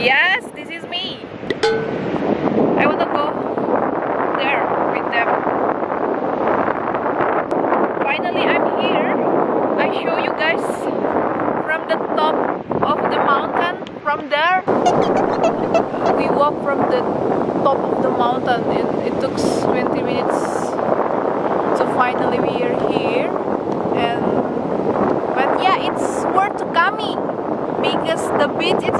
Yes, this is me. I want to go there with them. Finally, I'm here. I show you guys from the top of the mountain. From there, we walk from the top of the mountain. It, it took 20 minutes. So finally, we are here. And but yeah, it's worth coming because the beach is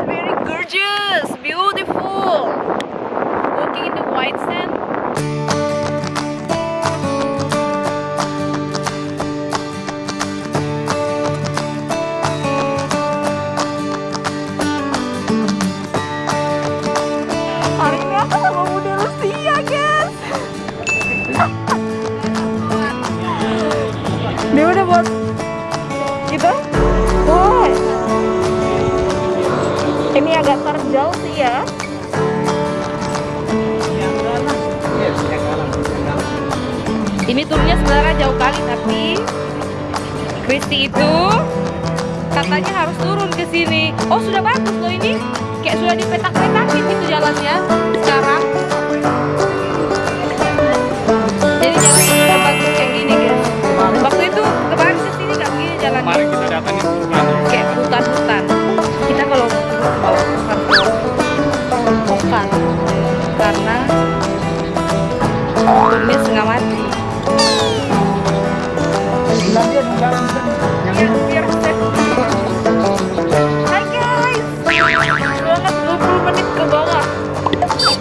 Dia udah buat? Wah. Ini agak terjal sih ya. Ini turunnya sebenarnya jauh kali tapi Kristi itu katanya harus turun ke sini. Oh sudah bagus loh ini, kayak sudah dipetak-petakin gitu jalannya sekarang. Jadi jalannya sudah bagus kayak gini guys. Waktu itu kemarin ke sini nggak begini jalannya Kemarin kita datang itu kayak hutan-hutan. Kita kalau bawa harus bukan karena turunnya setengah mati. Biar, biar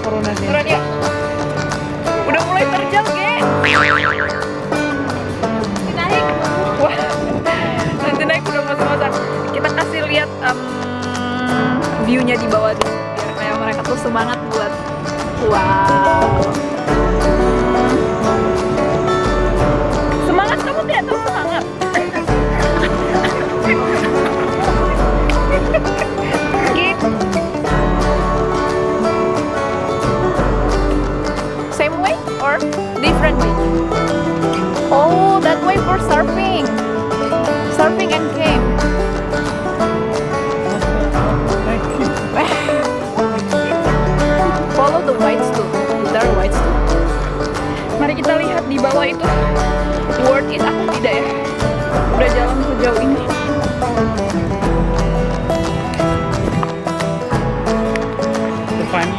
Turun ya. Udah mulai terjal, Ge.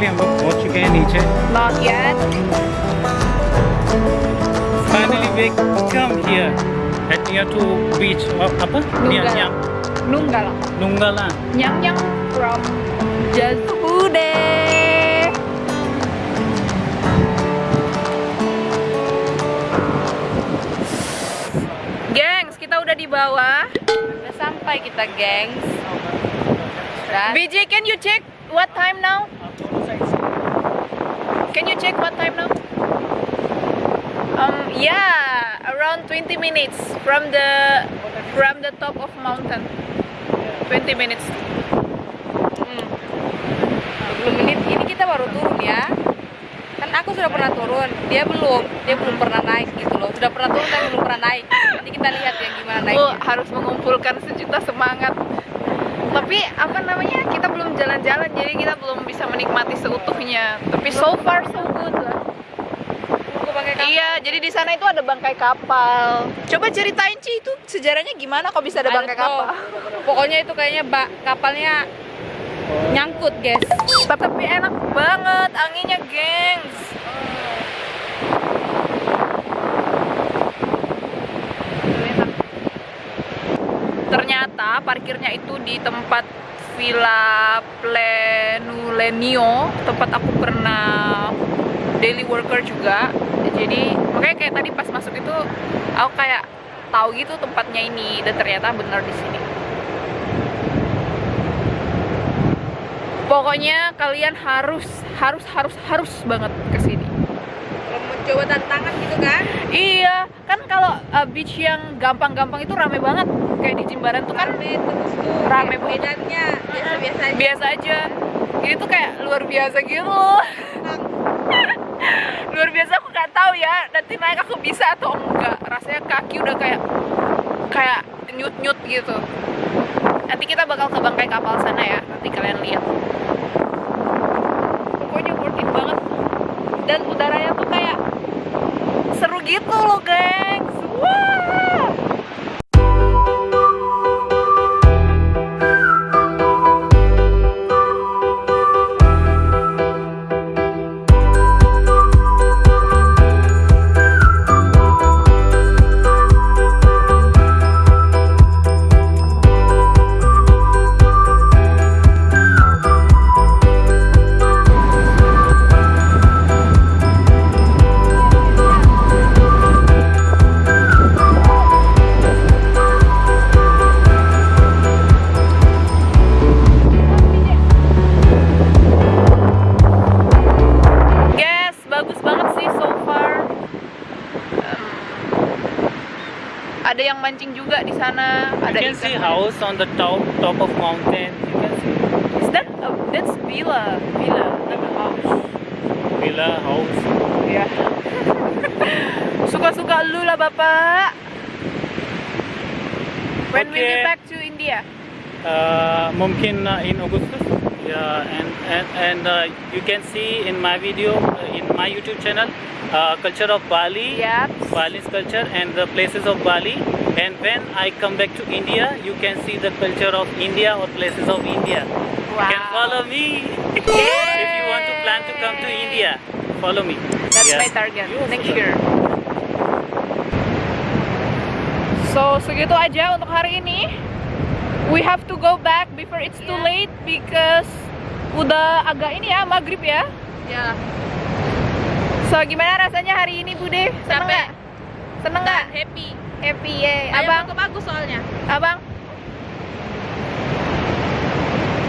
तो फाइनली हम लोग पहुंच चुके हैं नीचे Not yet. Finally we come here at near to beach of apa near Nunggala. Nyang Nunggala. Nunggala Nyang Nyang from Jazude. Gengs, kita udah di bawah. Udah sampai kita, gengs. Dan BJ, can you check what time now? Can you check what time now? Um, yeah, around 20 minutes from the from the top of mountain. 20 minutes. Hmm. 20 menit. Ini kita baru turun ya. Kan aku sudah pernah turun, dia belum. Dia belum pernah naik gitu loh. Sudah pernah turun tapi belum pernah naik. Nanti kita lihat yang gimana naiknya. harus mengumpulkan sejuta semangat. Tapi apa namanya? Belum jalan-jalan jadi kita belum bisa menikmati seutuhnya. Tapi so far so good lah. Iya, jadi di sana itu ada bangkai kapal. Coba ceritain Ci itu sejarahnya gimana kok bisa ada Ada bangkai kapal? Pokoknya itu kayaknya bak kapalnya nyangkut, guys. Tapi enak banget anginnya, gengs. Ternyata parkirnya itu di tempat Villa Plenulenio, tempat aku pernah daily worker juga. Jadi makanya kayak tadi pas masuk itu aku kayak tahu gitu tempatnya ini dan ternyata benar di sini. Pokoknya kalian harus harus harus harus banget ke sini. Kalau mau coba tantangan gitu kan? Iya, kan kalau uh, beach yang gampang-gampang itu rame banget. Kayak di Jimbaran tuh kan Rame terus tuh. Rame Bedanya biasa-biasa aja. biasa aja. Ini tuh kayak luar biasa gitu loh. luar biasa aku nggak tahu ya nanti naik aku bisa atau enggak rasanya kaki udah kayak kayak nyut nyut gitu nanti kita bakal ke bangkai kapal sana ya nanti kalian lihat 露露给。Mancing juga di sana. You Ada can see ikan. house on the top top of mountain. You can see Is that uh, that's villa, villa, not a house. villa house. Ya. Suka-suka lu lah bapak. When will you Okay. back to India? Uh, mungkin uh, in Augustus. Yeah, and and, and uh, you can see in my video uh, in my YouTube channel uh, culture of Bali. Yep. Bali's culture and the places of Bali. And when I come back to India, you can see the culture of India or places of India. You can follow me if you want to plan to come to India. Follow me. That's Yeah. my target You next year. So segitu aja untuk hari ini. We have to go back before it's too late because udah agak ini ya maghrib ya. Ya, So gimana rasanya hari ini Bude? Seneng Capek. nggak? Seneng nggak? happy. Happy ya. Ayo Abang, foto bagus soalnya. abang.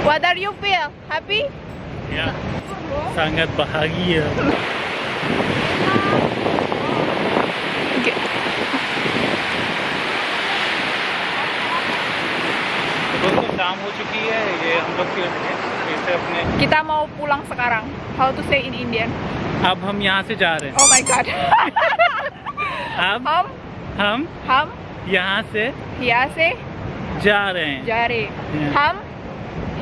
What are you feel? Happy? Ya, sangat bahagia. Okay. दोस्तों शाम हो चुकी है ये हम लोग फिर फिर से अपने Kita mau pulang sekarang. How to say in Indian? अब हम यहाँ से जा रहे हैं Oh my god. अब हम हम हम यहाँ से यहाँ से जा रहे हैं जा रहे Yeah. हम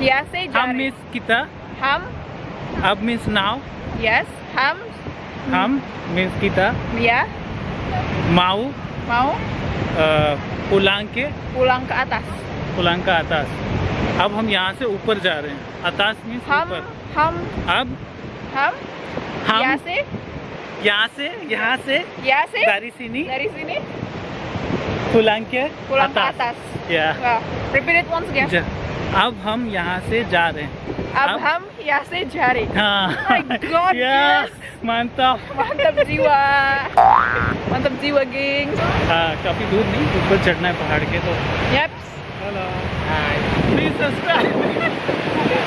यहाँ से जा हम रहे मिस किता हम अब मिस नाउ yes हम हम मिस किता ya माऊ mau पुलांग के pulang ke atas पुलांग का आतास अब हम यहाँ से ऊपर जा रहे हैं। आकाश में हम हम अब हम हम यहाँ से यहाँ से यहाँ से यहाँ से दारीसीनी दारीसीनी कुलांके आकाश। या। रिपीट वंस अगेन अब हम यहाँ से जा रहे हैं। अब, अब हम यहाँ से जा रहे हैं। हाँ। oh माय गॉड मानता मतलब जीवा। मतलब जीवा गिंग हाँ काफ़ी दूर नहीं ऊपर चढ़ना है पहाड़ के तो। यहाँ us back.